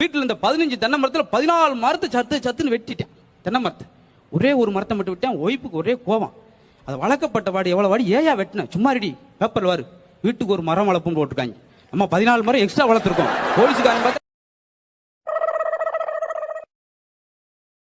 வீட்டுல இந்த பதினஞ்சு தென்னை மரத்துல பதினாலு மரத்தை சத்து சத்துன்னு வெட்டிட்டேன். தென்னை மரத்தை. ஒரே ஒரு மரத்தை மட்டும் விட்டேன் ஒய்ப்புக்கு ஒரே கோவம். அது வளர்க்கப்பட்ட வாடி எவ்வளவு வாடி ஏயா வெட்டினேன் சும்மா ரெடி பேப்பர் வாரு. வீட்டுக்கு ஒரு மரம் வளர்ப்புன்னு போட்டுருக்காங்க. நம்ம பதினாலு மரம் எக்ஸ்ட்ரா வளர்த்துருக்கோம். போலீஸுக்காரன் பார்த்தா